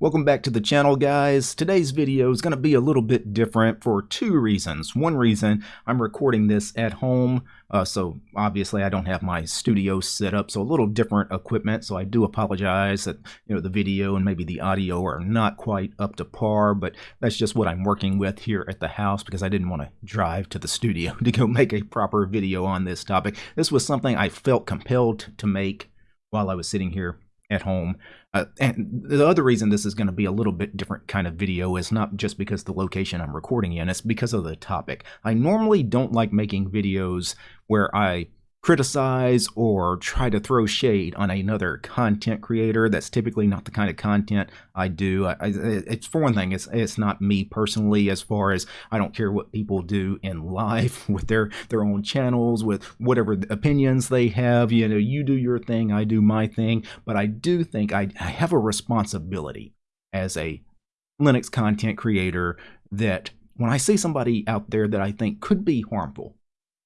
Welcome back to the channel guys. Today's video is going to be a little bit different for two reasons. One reason, I'm recording this at home, uh, so obviously I don't have my studio set up, so a little different equipment, so I do apologize that you know the video and maybe the audio are not quite up to par, but that's just what I'm working with here at the house because I didn't want to drive to the studio to go make a proper video on this topic. This was something I felt compelled to make while I was sitting here at home. Uh, and the other reason this is going to be a little bit different kind of video is not just because the location I'm recording in, it's because of the topic. I normally don't like making videos where I criticize or try to throw shade on another content creator. That's typically not the kind of content I do. I, I, it's for one thing, it's it's not me personally. As far as I don't care what people do in life with their their own channels, with whatever opinions they have. You know, you do your thing, I do my thing. But I do think I, I have a responsibility as a Linux content creator that when I see somebody out there that I think could be harmful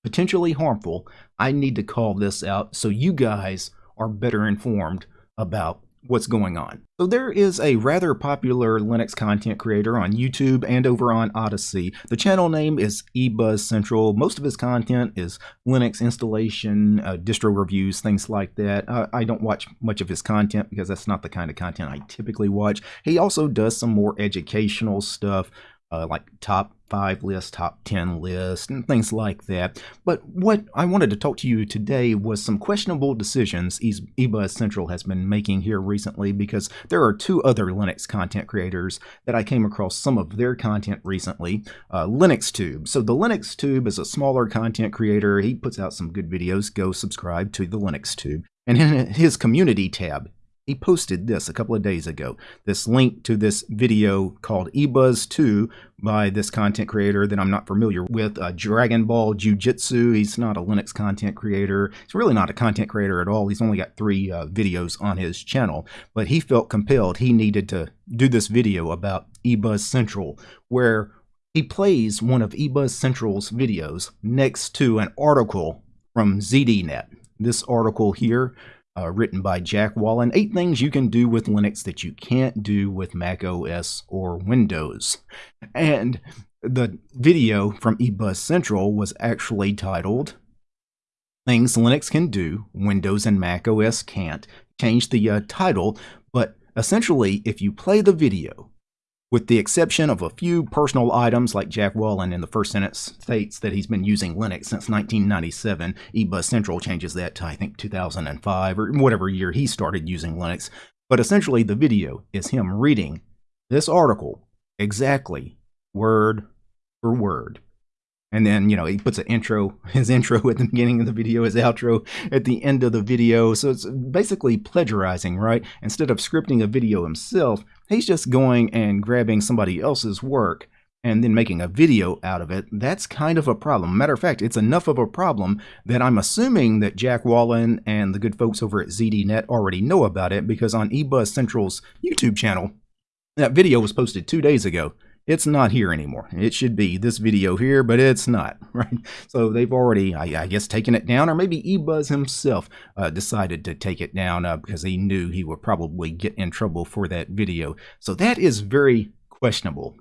potentially harmful, I need to call this out so you guys are better informed about what's going on. So there is a rather popular Linux content creator on YouTube and over on Odysee. The channel name is eBuzz Central. Most of his content is Linux installation, uh, distro reviews, things like that. Uh, I don't watch much of his content because that's not the kind of content I typically watch. He also does some more educational stuff, uh, like top five list, top 10 list, and things like that. But what I wanted to talk to you today was some questionable decisions eBuzz Central has been making here recently because there are two other Linux content creators that I came across some of their content recently. Uh, LinuxTube. So the LinuxTube is a smaller content creator. He puts out some good videos. Go subscribe to the LinuxTube. And in his community tab, he posted this a couple of days ago. This link to this video called eBuzz 2 by this content creator that I'm not familiar with, uh, Dragon Ball Jiu-Jitsu. He's not a Linux content creator. He's really not a content creator at all. He's only got three uh, videos on his channel, but he felt compelled. He needed to do this video about eBuzz Central, where he plays one of eBuzz Central's videos next to an article from ZDNet. This article here uh, written by Jack Wallen. Eight things you can do with Linux that you can't do with Mac OS or Windows. And the video from eBuzz Central was actually titled Things Linux Can Do, Windows and Mac OS Can't. Change the uh, title, but essentially, if you play the video, with the exception of a few personal items like Jack Wallen in the first sentence states that he's been using Linux since 1997. eBuzz Central changes that to I think 2005 or whatever year he started using Linux. But essentially the video is him reading this article exactly word for word. And then, you know, he puts an intro, his intro at the beginning of the video, his outro at the end of the video. So it's basically plagiarizing, right? Instead of scripting a video himself, he's just going and grabbing somebody else's work and then making a video out of it. That's kind of a problem. Matter of fact, it's enough of a problem that I'm assuming that Jack Wallen and the good folks over at ZDNet already know about it because on eBuzz Central's YouTube channel, that video was posted two days ago it's not here anymore. It should be this video here, but it's not, right? So they've already, I, I guess, taken it down, or maybe eBuzz himself uh, decided to take it down uh, because he knew he would probably get in trouble for that video. So that is very questionable.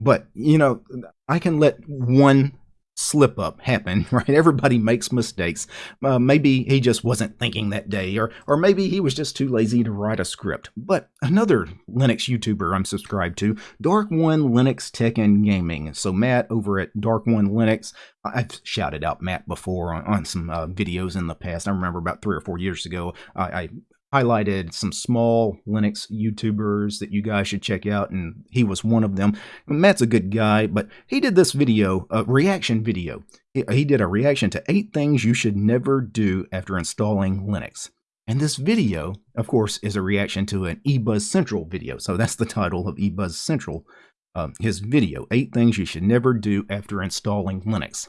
But, you know, I can let one slip up happen, right? Everybody makes mistakes. Uh, maybe he just wasn't thinking that day, or or maybe he was just too lazy to write a script. But another Linux YouTuber I'm subscribed to, Dark One Linux Tech and Gaming. So Matt over at Dark One Linux, I've shouted out Matt before on, on some uh, videos in the past. I remember about three or four years ago, I, I highlighted some small Linux YouTubers that you guys should check out, and he was one of them. Matt's a good guy, but he did this video, a reaction video. He did a reaction to eight things you should never do after installing Linux. And this video, of course, is a reaction to an eBuzz Central video. So that's the title of eBuzz Central, uh, his video, Eight Things You Should Never Do After Installing Linux.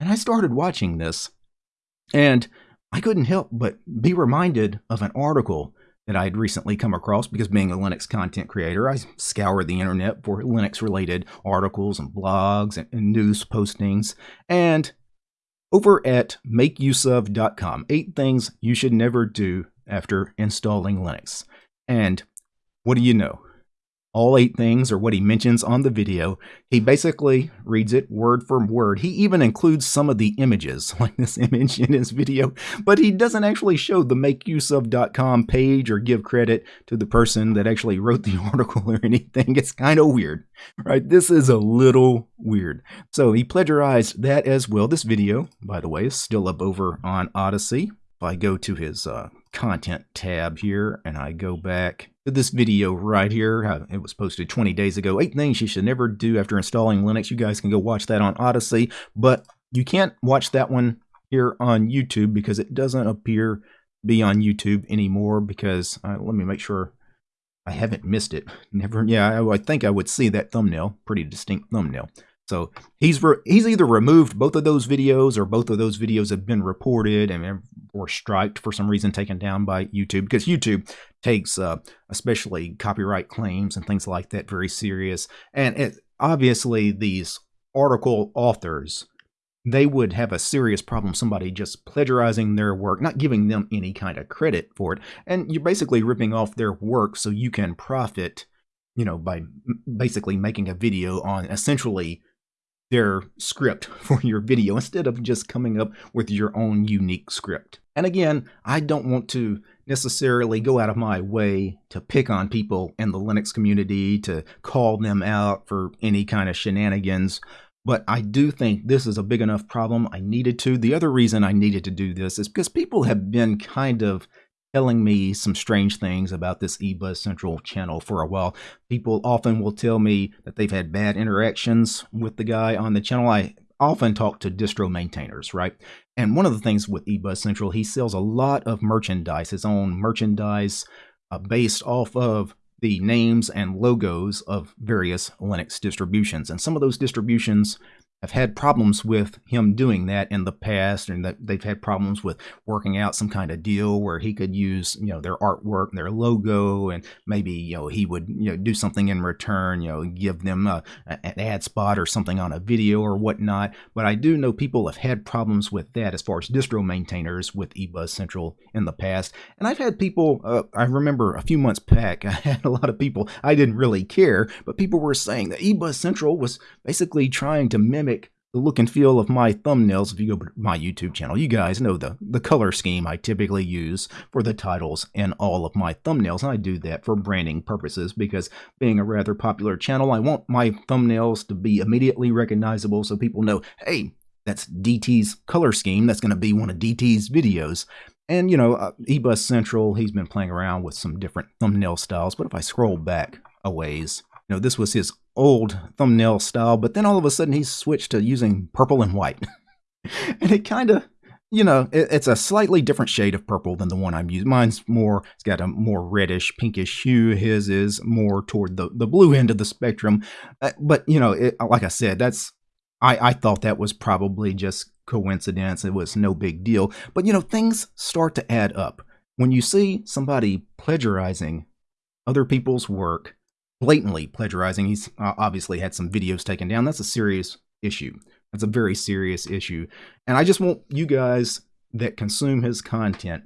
And I started watching this, and I couldn't help but be reminded of an article that I had recently come across because being a Linux content creator, I scour the internet for Linux related articles and blogs and, and news postings. And over at makeuseof.com, eight things you should never do after installing Linux. And what do you know? All eight things or what he mentions on the video. He basically reads it word for word. He even includes some of the images, like this image in his video, but he doesn't actually show the makeuseof.com page or give credit to the person that actually wrote the article or anything. It's kind of weird, right? This is a little weird. So he plagiarized that as well. This video, by the way, is still up over on Odysee. If I go to his uh, content tab here and I go back this video right here, uh, it was posted 20 days ago, eight things you should never do after installing Linux. You guys can go watch that on Odysee, but you can't watch that one here on YouTube because it doesn't appear to be on YouTube anymore because uh, let me make sure I haven't missed it. Never, yeah, I, I think I would see that thumbnail, pretty distinct thumbnail. So he's he's either removed both of those videos or both of those videos have been reported and or striked for some reason, taken down by YouTube because YouTube takes uh, especially copyright claims and things like that very serious. And it, obviously, these article authors they would have a serious problem somebody just plagiarizing their work, not giving them any kind of credit for it, and you're basically ripping off their work so you can profit, you know, by basically making a video on essentially their script for your video instead of just coming up with your own unique script. And again, I don't want to necessarily go out of my way to pick on people in the Linux community, to call them out for any kind of shenanigans, but I do think this is a big enough problem. I needed to. The other reason I needed to do this is because people have been kind of telling me some strange things about this eBuzz Central channel for a while. People often will tell me that they've had bad interactions with the guy on the channel. I often talk to distro maintainers, right? And one of the things with eBuzz Central, he sells a lot of merchandise, his own merchandise uh, based off of the names and logos of various Linux distributions. And some of those distributions have had problems with him doing that in the past and that they've had problems with working out some kind of deal where he could use you know their artwork and their logo and maybe you know he would you know do something in return you know give them a, an ad spot or something on a video or whatnot. But i do know people have had problems with that as far as distro maintainers with ebuzz central in the past. And i've had people uh, i remember a few months back i had a lot of people i didn't really care but people were saying that ebuzz central was basically trying to mimic the look and feel of my thumbnails if you go to my YouTube channel. You guys know the, the color scheme I typically use for the titles and all of my thumbnails. And I do that for branding purposes because being a rather popular channel, I want my thumbnails to be immediately recognizable so people know, hey, that's DT's color scheme. That's going to be one of DT's videos. And, you know, uh, eBuzz Central, he's been playing around with some different thumbnail styles. But if I scroll back a ways, you know, this was his old thumbnail style, but then all of a sudden he switched to using purple and white. and it kind of, you know, it, it's a slightly different shade of purple than the one I'm using. Mine's more, it's got a more reddish, pinkish hue. His is more toward the, the blue end of the spectrum. Uh, but, you know, it, like I said, that's, I, I thought that was probably just coincidence. It was no big deal. But, you know, things start to add up. When you see somebody plagiarizing other people's work, blatantly plagiarizing. He's uh, obviously had some videos taken down. That's a serious issue. That's a very serious issue. And I just want you guys that consume his content,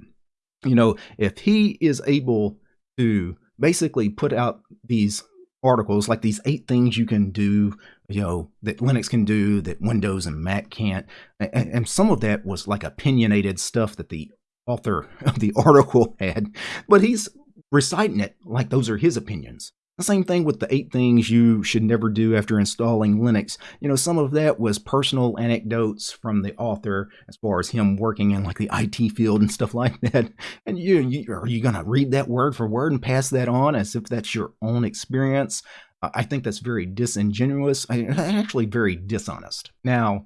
you know, if he is able to basically put out these articles like these eight things you can do you know that linux can do that windows and mac can't and, and, some of that was like opinionated stuff that the author of the article had but he's reciting it like those are his opinions the same thing with the eight things you should never do after installing Linux. You know, some of that was personal anecdotes from the author as far as him working in like the IT field and stuff like that. And you, you are you going to read that word for word and pass that on as if that's your own experience? I think that's very disingenuous, actually very dishonest. Now,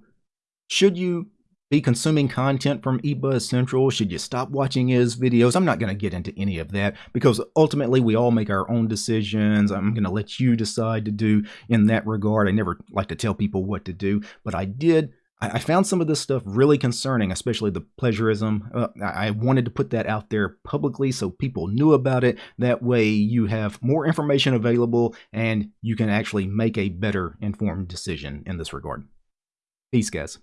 should you be consuming content from eBuzz Central? Should you stop watching his videos? I'm not going to get into any of that because ultimately we all make our own decisions. I'm going to let you decide to do in that regard. I never like to tell people what to do, but I did. I found some of this stuff really concerning, especially the plagiarism. Uh, I wanted to put that out there publicly so people knew about it. That way you have more information available and you can actually make a better informed decision in this regard. Peace, guys.